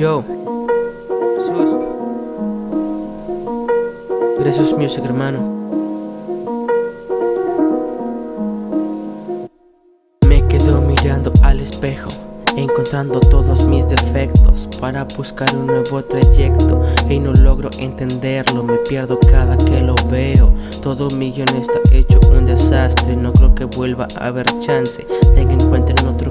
Yo, Jesús. Gracias Music, hermano. Me quedo mirando al espejo Encontrando todos mis defectos para buscar un nuevo trayecto Y no logro entenderlo, me pierdo cada que lo veo Todo mi guion está hecho un desastre, no creo que vuelva a haber chance Tenga en cuenta en otro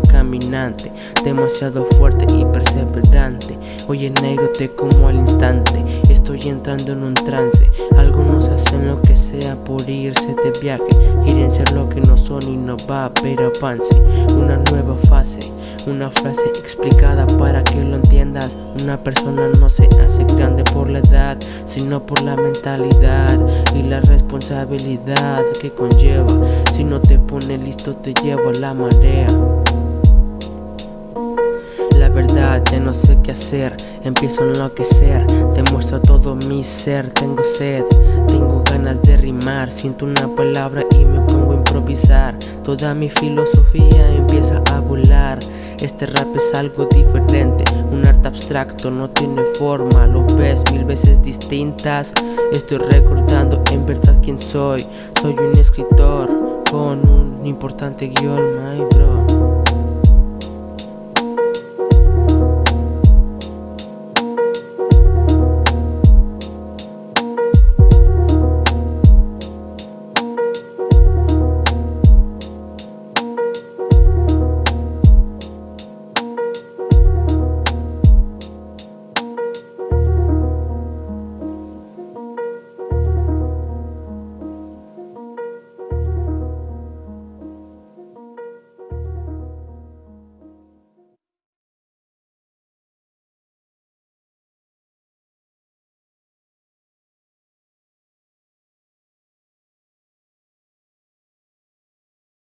demasiado fuerte y perseverante. Oye negro te como al instante, estoy entrando en un trance. Algunos hacen lo que sea por irse de viaje. Quieren ser lo que no son y no va haber avance. Una nueva fase una frase explicada para que lo entiendas. Una persona no se hace grande por la edad Sino por la mentalidad y la responsabilidad que conlleva. Si no te pone listo te lleva a la marea verdad ya no sé qué hacer. Empiezo a enloquecer Te muestro todo mi ser. Tengo sed Tengo ganas de rimar. Siento una palabra y me pongo a improvisar. Toda mi filosofía empieza a volar. Este rap es algo diferente Un arte abstracto no tiene forma. Lo ves mil veces distintas. Estoy recordando en verdad quién soy. Soy un escritor con un importante guion, my bro